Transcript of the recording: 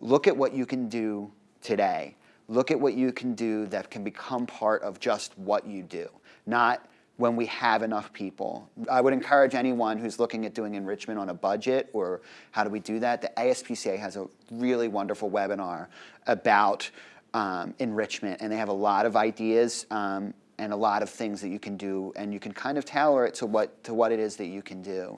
look at what you can do today. Look at what you can do that can become part of just what you do, not when we have enough people. I would encourage anyone who's looking at doing enrichment on a budget or how do we do that, the ASPCA has a really wonderful webinar about um, enrichment and they have a lot of ideas um, and a lot of things that you can do and you can kind of tailor it to what, to what it is that you can do.